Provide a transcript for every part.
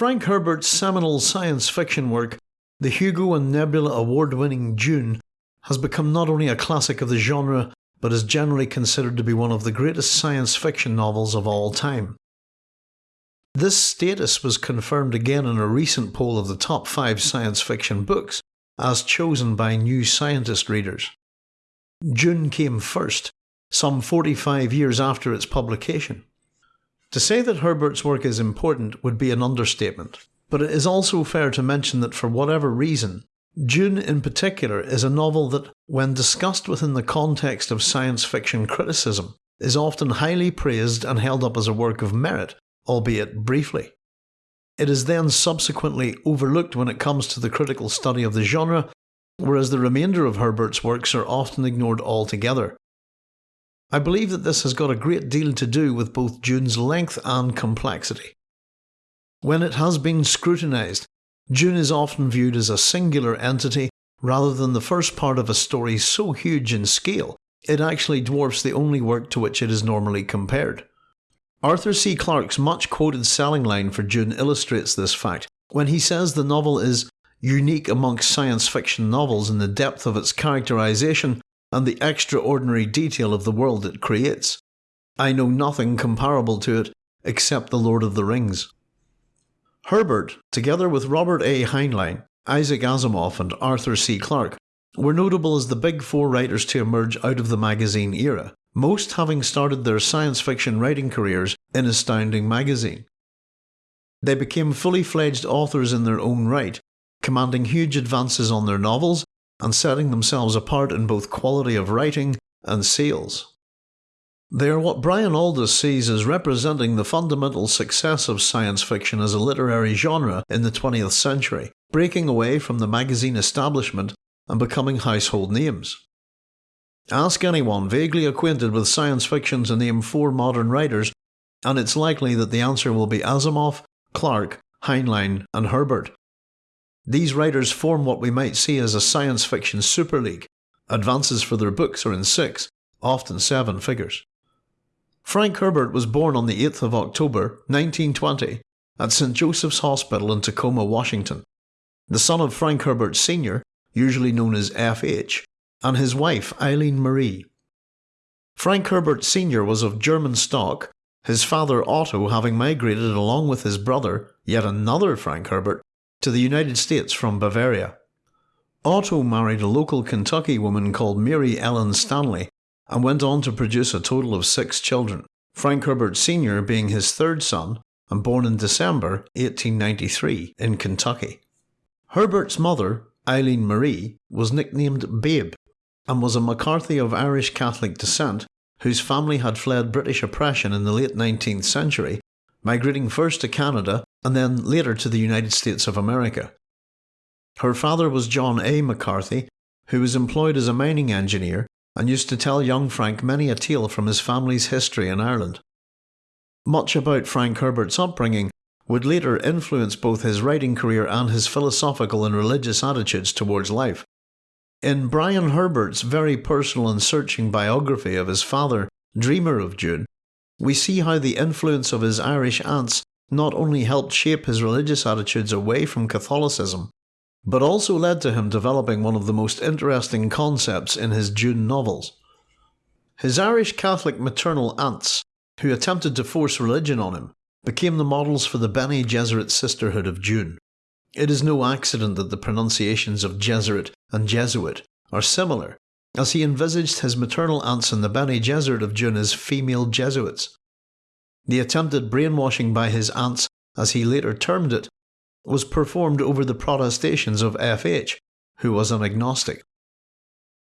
Frank Herbert's seminal science fiction work, the Hugo and Nebula award winning Dune, has become not only a classic of the genre, but is generally considered to be one of the greatest science fiction novels of all time. This status was confirmed again in a recent poll of the top 5 science fiction books, as chosen by New Scientist readers. Dune came first, some 45 years after its publication. To say that Herbert's work is important would be an understatement, but it is also fair to mention that for whatever reason, Dune in particular is a novel that, when discussed within the context of science fiction criticism, is often highly praised and held up as a work of merit, albeit briefly. It is then subsequently overlooked when it comes to the critical study of the genre, whereas the remainder of Herbert's works are often ignored altogether. I believe that this has got a great deal to do with both Dune's length and complexity. When it has been scrutinised, Dune is often viewed as a singular entity rather than the first part of a story so huge in scale it actually dwarfs the only work to which it is normally compared. Arthur C. Clarke's much quoted selling line for Dune illustrates this fact when he says the novel is unique amongst science fiction novels in the depth of its characterization and the extraordinary detail of the world it creates. I know nothing comparable to it except The Lord of the Rings. Herbert, together with Robert A. Heinlein, Isaac Asimov, and Arthur C. Clarke, were notable as the big four writers to emerge out of the magazine era most having started their science fiction writing careers in Astounding magazine. They became fully fledged authors in their own right, commanding huge advances on their novels and setting themselves apart in both quality of writing and sales. They are what Brian Aldiss sees as representing the fundamental success of science fiction as a literary genre in the 20th century, breaking away from the magazine establishment and becoming household names. Ask anyone vaguely acquainted with science fiction to name four modern writers, and it's likely that the answer will be Asimov, Clarke, Heinlein, and Herbert. These writers form what we might see as a science fiction super league. Advances for their books are in six, often seven figures. Frank Herbert was born on the 8th of October 1920 at St. Joseph's Hospital in Tacoma, Washington. The son of Frank Herbert Sr., usually known as F.H., and his wife Eileen Marie. Frank Herbert Sr. was of German stock, his father Otto having migrated along with his brother, yet another Frank Herbert, to the United States from Bavaria. Otto married a local Kentucky woman called Mary Ellen Stanley and went on to produce a total of six children, Frank Herbert Sr. being his third son and born in December 1893 in Kentucky. Herbert's mother, Eileen Marie, was nicknamed Babe and was a McCarthy of Irish Catholic descent whose family had fled British oppression in the late 19th century, migrating first to Canada and then later to the United States of America. Her father was John A. McCarthy, who was employed as a mining engineer and used to tell young Frank many a tale from his family's history in Ireland. Much about Frank Herbert's upbringing would later influence both his writing career and his philosophical and religious attitudes towards life. In Brian Herbert's very personal and searching biography of his father, Dreamer of Dune, we see how the influence of his Irish aunts not only helped shape his religious attitudes away from Catholicism, but also led to him developing one of the most interesting concepts in his Dune novels. His Irish Catholic maternal aunts, who attempted to force religion on him, became the models for the Bene Gesserit sisterhood of Dune. It is no accident that the pronunciations of Gesserit and Jesuit are similar, as he envisaged his maternal aunts in the Bene Gesserit of Dune as female Jesuits. The attempted brainwashing by his aunts, as he later termed it, was performed over the protestations of F.H., who was an agnostic.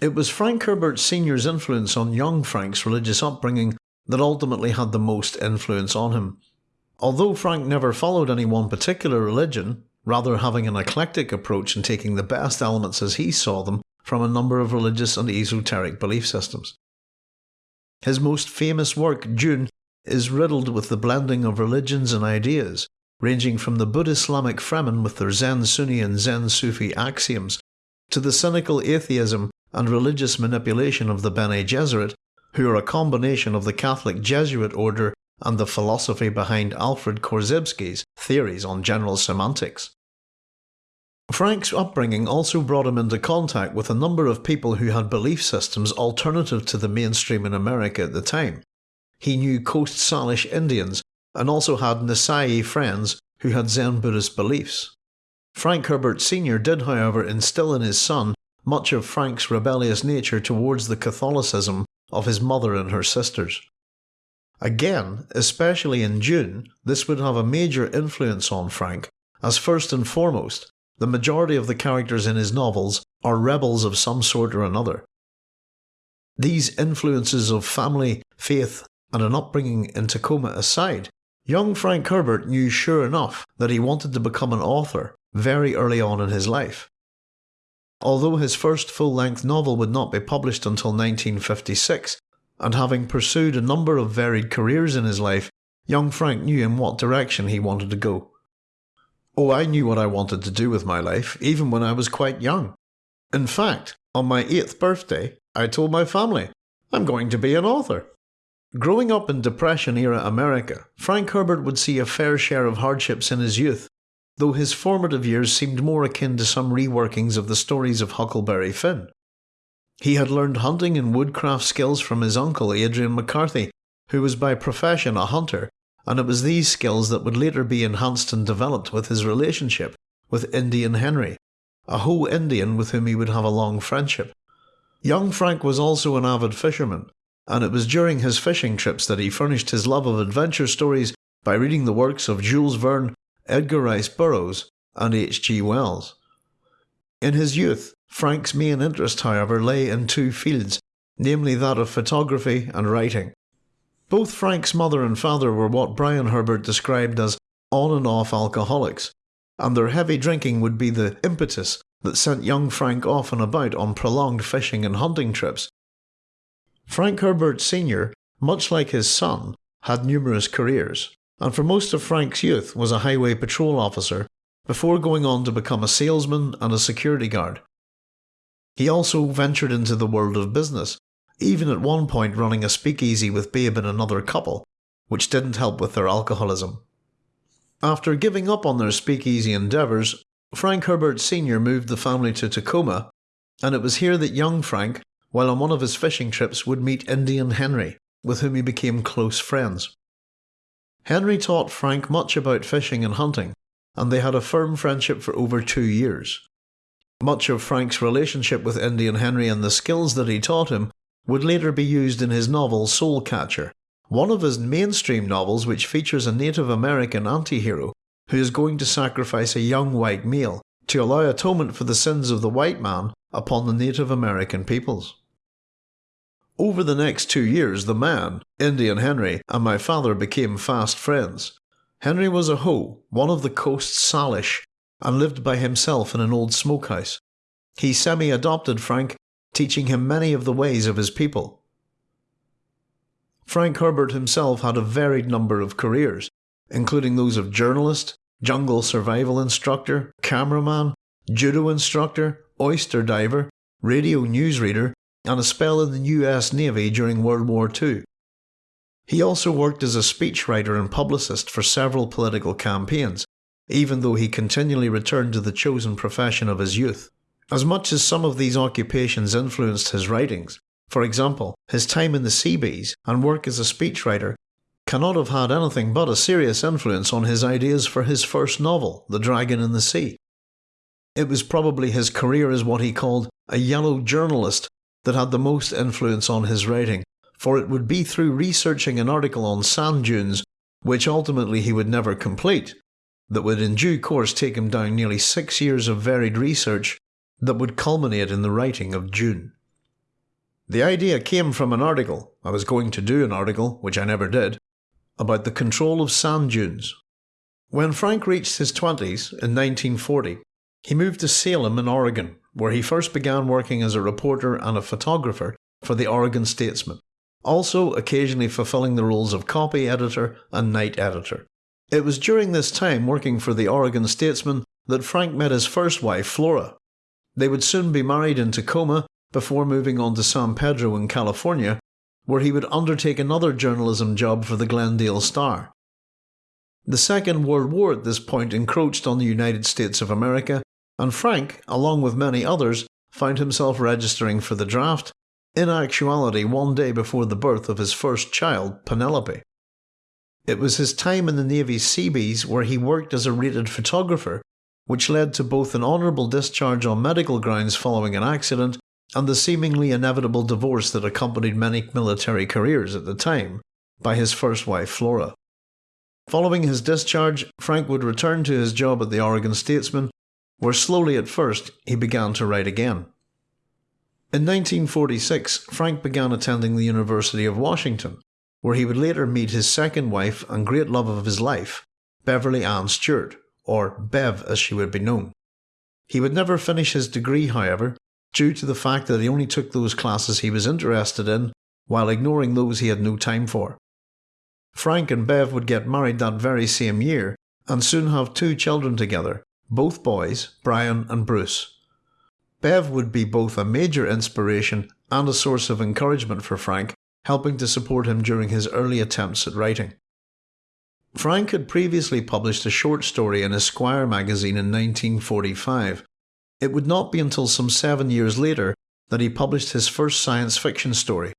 It was Frank Herbert Sr.'s influence on young Frank's religious upbringing that ultimately had the most influence on him. Although Frank never followed any one particular religion, rather having an eclectic approach and taking the best elements as he saw them from a number of religious and esoteric belief systems. His most famous work, Dune, is riddled with the blending of religions and ideas, ranging from the Buddhist-Islamic Fremen with their Zen Sunni and Zen Sufi axioms, to the cynical atheism and religious manipulation of the Bene Gesserit, who are a combination of the Catholic Jesuit order and the philosophy behind Alfred Korzybski's theories on general semantics. Frank's upbringing also brought him into contact with a number of people who had belief systems alternative to the mainstream in America at the time. He knew Coast Salish Indians and also had Nisei friends who had Zen Buddhist beliefs. Frank Herbert Sr. did, however, instill in his son much of Frank's rebellious nature towards the Catholicism of his mother and her sisters. Again, especially in Dune, this would have a major influence on Frank, as first and foremost, the majority of the characters in his novels are rebels of some sort or another. These influences of family, faith, and an upbringing in Tacoma aside, young Frank Herbert knew sure enough that he wanted to become an author very early on in his life. Although his first full length novel would not be published until 1956, and having pursued a number of varied careers in his life, young Frank knew in what direction he wanted to go. Oh, I knew what I wanted to do with my life, even when I was quite young. In fact, on my eighth birthday, I told my family, I'm going to be an author. Growing up in Depression era America, Frank Herbert would see a fair share of hardships in his youth, though his formative years seemed more akin to some reworkings of the stories of Huckleberry Finn. He had learned hunting and woodcraft skills from his uncle Adrian McCarthy, who was by profession a hunter, and it was these skills that would later be enhanced and developed with his relationship with Indian Henry, a Hoh Indian with whom he would have a long friendship. Young Frank was also an avid fisherman, and it was during his fishing trips that he furnished his love of adventure stories by reading the works of Jules Verne, Edgar Rice Burroughs, and H. G. Wells. In his youth, Frank's main interest, however, lay in two fields, namely that of photography and writing. Both Frank's mother and father were what Brian Herbert described as on and off alcoholics, and their heavy drinking would be the impetus that sent young Frank off and about on prolonged fishing and hunting trips. Frank Herbert Sr., much like his son, had numerous careers and for most of Frank's youth was a highway patrol officer before going on to become a salesman and a security guard. He also ventured into the world of business, even at one point running a speakeasy with Babe and another couple, which didn't help with their alcoholism. After giving up on their speakeasy endeavours, Frank Herbert Sr. moved the family to Tacoma, and it was here that young Frank, while on one of his fishing trips, would meet Indian Henry, with whom he became close friends. Henry taught Frank much about fishing and hunting, and they had a firm friendship for over two years. Much of Frank's relationship with Indian Henry and the skills that he taught him would later be used in his novel Soul Catcher, one of his mainstream novels which features a Native American anti-hero who is going to sacrifice a young white male to allow atonement for the sins of the white man upon the Native American peoples. Over the next two years, the man, Indian Henry, and my father became fast friends. Henry was a Hoh, one of the coast's Salish, and lived by himself in an old smokehouse. He semi adopted Frank, teaching him many of the ways of his people. Frank Herbert himself had a varied number of careers, including those of journalist, jungle survival instructor, cameraman, judo instructor, oyster diver, radio newsreader, and a spell in the US Navy during World War II. He also worked as a speechwriter and publicist for several political campaigns, even though he continually returned to the chosen profession of his youth. As much as some of these occupations influenced his writings, for example, his time in the Seabees and work as a speechwriter cannot have had anything but a serious influence on his ideas for his first novel, The Dragon in the Sea. It was probably his career as what he called a yellow journalist that had the most influence on his writing, for it would be through researching an article on sand dunes, which ultimately he would never complete, that would in due course take him down nearly six years of varied research that would culminate in the writing of Dune. The idea came from an article, I was going to do an article, which I never did, about the control of sand dunes. When Frank reached his 20s in 1940, he moved to Salem in Oregon where he first began working as a reporter and a photographer for the Oregon Statesman, also occasionally fulfilling the roles of copy editor and night editor. It was during this time working for the Oregon Statesman that Frank met his first wife, Flora. They would soon be married in Tacoma before moving on to San Pedro in California, where he would undertake another journalism job for the Glendale Star. The Second World War at this point encroached on the United States of America, and Frank, along with many others, found himself registering for the draft, in actuality one day before the birth of his first child, Penelope. It was his time in the Navy's Seabees where he worked as a rated photographer, which led to both an honourable discharge on medical grounds following an accident and the seemingly inevitable divorce that accompanied many military careers at the time by his first wife Flora. Following his discharge, Frank would return to his job at the Oregon Statesman, where slowly at first he began to write again. In 1946, Frank began attending the University of Washington, where he would later meet his second wife and great love of his life, Beverly Ann Stewart, or Bev as she would be known. He would never finish his degree, however, due to the fact that he only took those classes he was interested in, while ignoring those he had no time for. Frank and Bev would get married that very same year and soon have two children together, both boys, Brian and Bruce. Bev would be both a major inspiration and a source of encouragement for Frank helping to support him during his early attempts at writing. Frank had previously published a short story in Esquire magazine in 1945. It would not be until some seven years later that he published his first science fiction story.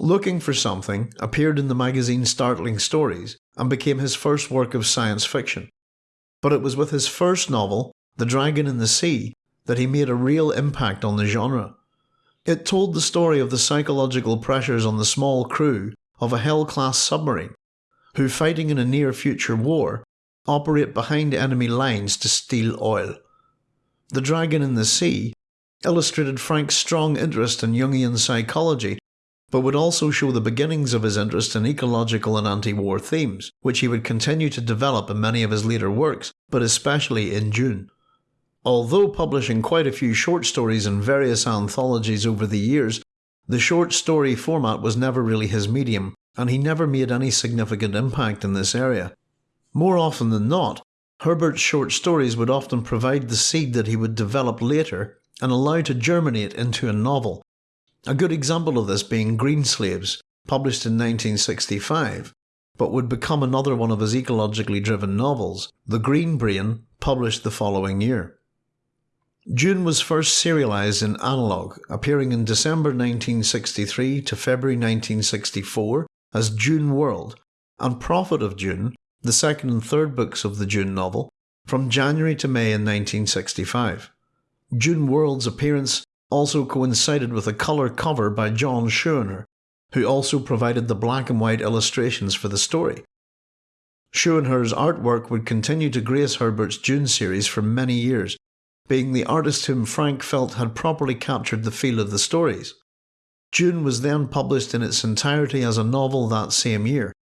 Looking for Something appeared in the magazine Startling Stories and became his first work of science fiction. But it was with his first novel, The Dragon in the Sea, that he made a real impact on the genre. It told the story of the psychological pressures on the small crew of a Hell class submarine, who, fighting in a near future war, operate behind enemy lines to steal oil. The Dragon in the Sea illustrated Frank's strong interest in Jungian psychology, but would also show the beginnings of his interest in ecological and anti war themes, which he would continue to develop in many of his later works, but especially in Dune. Although publishing quite a few short stories in various anthologies over the years, the short story format was never really his medium, and he never made any significant impact in this area. More often than not, Herbert's short stories would often provide the seed that he would develop later and allow to germinate into a novel. A good example of this being Greenslaves, published in 1965, but would become another one of his ecologically driven novels, The Green Brain, published the following year. Dune was first serialized in analog, appearing in December 1963 to February 1964 as Dune World, and Prophet of Dune, the second and third books of the Dune novel, from January to May in 1965. Dune World's appearance also coincided with a colour cover by John Schoenherr, who also provided the black and white illustrations for the story. Schoenherr's artwork would continue to grace Herbert's Dune series for many years, being the artist whom Frank felt had properly captured the feel of the stories. Dune was then published in its entirety as a novel that same year,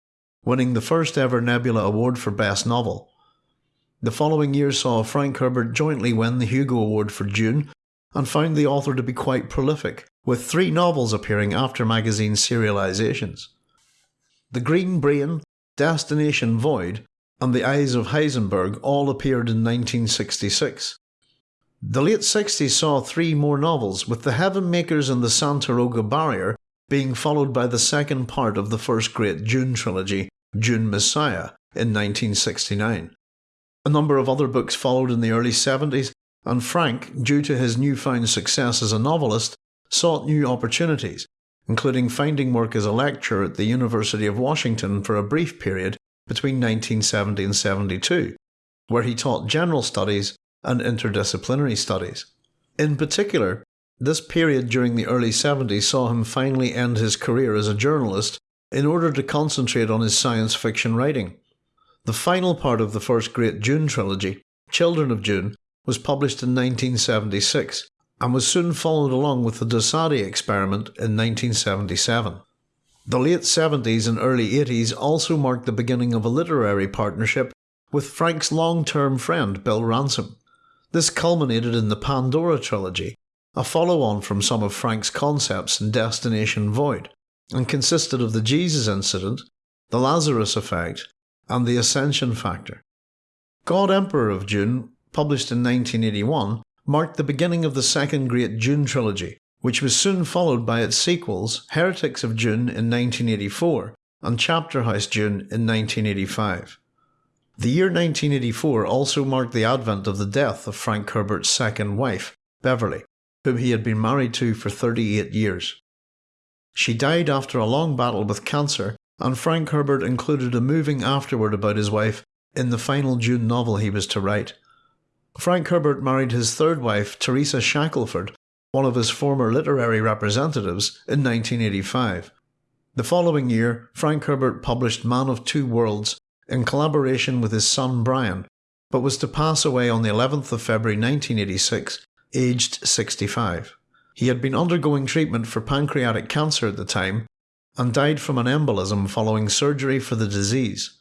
winning the first ever Nebula Award for Best Novel. The following year saw Frank Herbert jointly win the Hugo Award for Dune, and found the author to be quite prolific, with three novels appearing after magazine serializations. The Green Brain, Destination Void, and The Eyes of Heisenberg all appeared in 1966. The late 60s saw three more novels, with The Heaven Makers and The Santaroga Barrier being followed by the second part of the first great Dune trilogy, Dune Messiah, in 1969. A number of other books followed in the early 70s, and Frank, due to his newfound success as a novelist, sought new opportunities, including finding work as a lecturer at the University of Washington for a brief period between 1970 and 72, where he taught general studies and interdisciplinary studies. In particular, this period during the early 70s saw him finally end his career as a journalist in order to concentrate on his science fiction writing. The final part of the first great Dune trilogy, Children of Dune, was published in 1976 and was soon followed along with the Dosadi experiment in 1977. The late 70s and early 80s also marked the beginning of a literary partnership with Frank's long term friend Bill Ransom. This culminated in the Pandora trilogy, a follow on from some of Frank's concepts in Destination Void, and consisted of the Jesus incident, the Lazarus effect, and the Ascension factor. God Emperor of Dune, published in 1981, marked the beginning of the second great Dune trilogy, which was soon followed by its sequels Heretics of Dune in 1984 and Chapter House Dune in 1985. The year 1984 also marked the advent of the death of Frank Herbert's second wife, Beverly, whom he had been married to for 38 years. She died after a long battle with cancer, and Frank Herbert included a moving afterward about his wife in the final Dune novel he was to write. Frank Herbert married his third wife, Teresa Shackelford, one of his former literary representatives, in 1985. The following year, Frank Herbert published Man of Two Worlds in collaboration with his son Brian, but was to pass away on the 11th of February 1986, aged 65. He had been undergoing treatment for pancreatic cancer at the time and died from an embolism following surgery for the disease.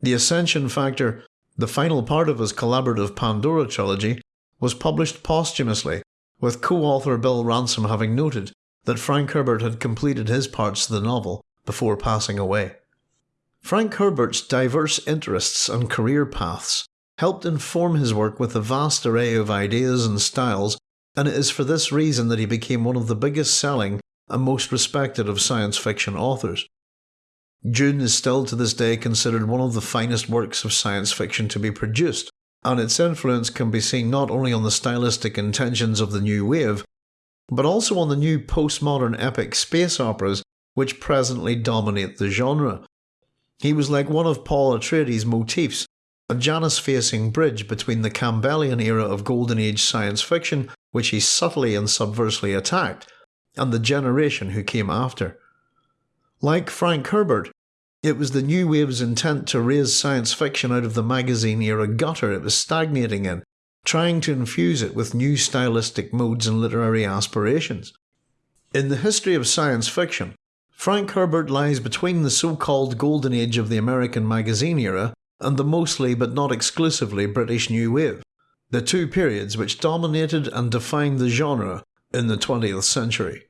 The Ascension Factor, the final part of his collaborative Pandora trilogy, was published posthumously, with co-author Bill Ransom having noted that Frank Herbert had completed his parts of the novel before passing away. Frank Herbert's diverse interests and career paths helped inform his work with a vast array of ideas and styles, and it is for this reason that he became one of the biggest selling and most respected of science fiction authors. Dune is still to this day considered one of the finest works of science fiction to be produced, and its influence can be seen not only on the stylistic intentions of the new wave, but also on the new postmodern epic space operas which presently dominate the genre. He was like one of Paul Atreides' motifs, a Janus-facing bridge between the Campbellian era of Golden Age science fiction, which he subtly and subversely attacked, and the generation who came after. Like Frank Herbert, it was the new wave's intent to raise science fiction out of the magazine era gutter it was stagnating in, trying to infuse it with new stylistic modes and literary aspirations. In the history of science fiction, Frank Herbert lies between the so-called golden age of the American magazine era and the mostly but not exclusively British New Wave, the two periods which dominated and defined the genre in the 20th century.